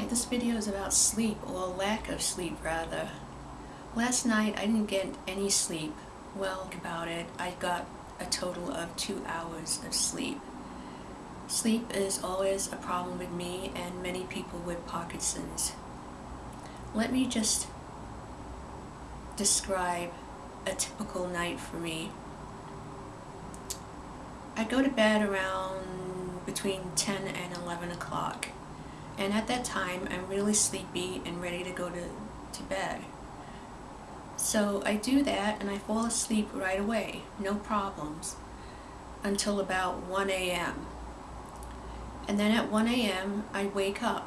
Hi, this video is about sleep, or lack of sleep rather. Last night I didn't get any sleep. Well, about it, I got a total of two hours of sleep. Sleep is always a problem with me and many people with Parkinson's. Let me just describe a typical night for me. I go to bed around between 10 and 11 o'clock and at that time I'm really sleepy and ready to go to, to bed. So I do that and I fall asleep right away, no problems, until about 1 a.m. And then at 1 a.m. I wake up.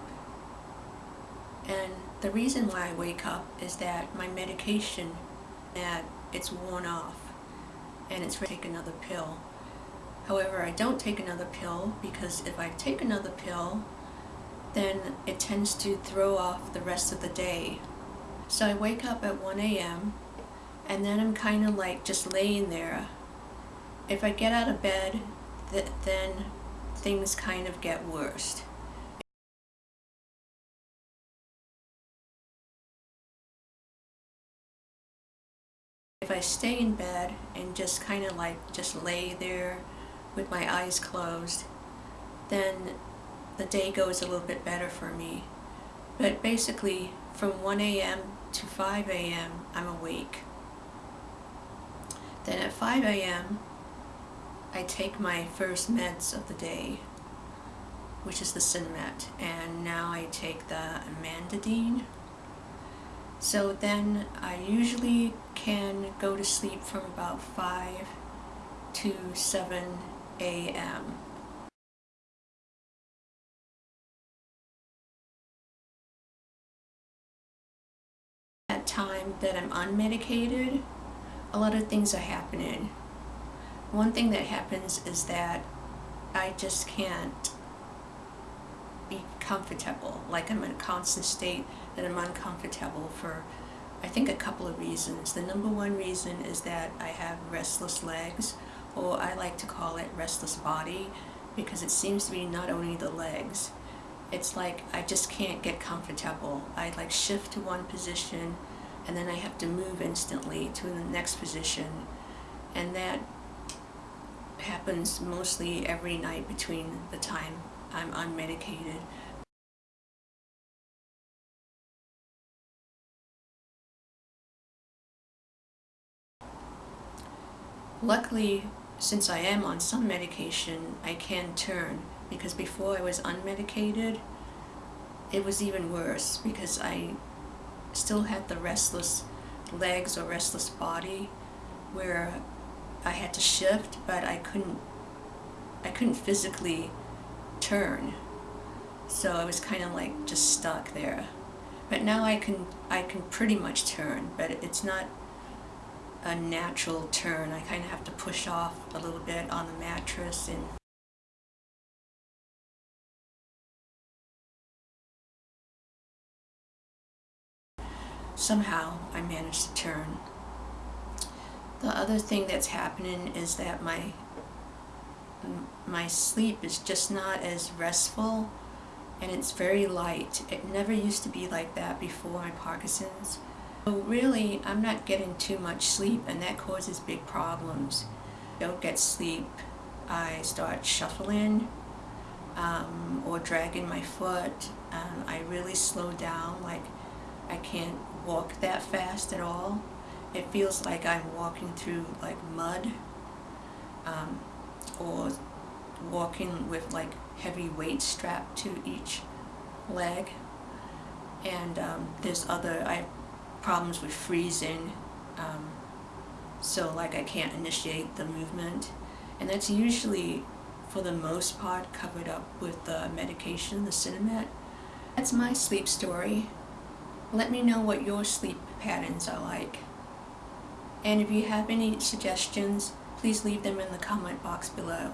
And the reason why I wake up is that my medication, that it's worn off and it's ready to take another pill. However, I don't take another pill because if I take another pill, then it tends to throw off the rest of the day. So I wake up at 1 a.m. and then I'm kind of like just laying there. If I get out of bed, th then things kind of get worse. If I stay in bed and just kind of like just lay there with my eyes closed, then the day goes a little bit better for me. But basically, from 1 a.m. to 5 a.m., I'm awake. Then at 5 a.m., I take my first meds of the day, which is the Sinemet, and now I take the Amantadine. So then I usually can go to sleep from about 5 to 7 a.m. time that I'm unmedicated, a lot of things are happening. One thing that happens is that I just can't be comfortable, like I'm in a constant state that I'm uncomfortable for I think a couple of reasons. The number one reason is that I have restless legs, or I like to call it restless body, because it seems to be not only the legs, it's like I just can't get comfortable. I like shift to one position and then I have to move instantly to the next position and that happens mostly every night between the time I'm unmedicated. Luckily, since I am on some medication, I can turn because before I was unmedicated, it was even worse because I still had the restless legs or restless body where I had to shift but I couldn't I couldn't physically turn. So I was kind of like just stuck there. But now I can I can pretty much turn but it's not a natural turn. I kind of have to push off a little bit on the mattress and somehow I managed to turn. The other thing that's happening is that my my sleep is just not as restful and it's very light. It never used to be like that before my Parkinson's. So really, I'm not getting too much sleep and that causes big problems. Don't get sleep, I start shuffling um, or dragging my foot. Um, I really slow down, like I can't walk that fast at all. It feels like I'm walking through like mud um, or walking with like heavy weight strapped to each leg. And um, there's other, I have problems with freezing. Um, so like I can't initiate the movement. And that's usually, for the most part, covered up with the medication, the Sinemet. That's my sleep story. Let me know what your sleep patterns are like. And if you have any suggestions, please leave them in the comment box below.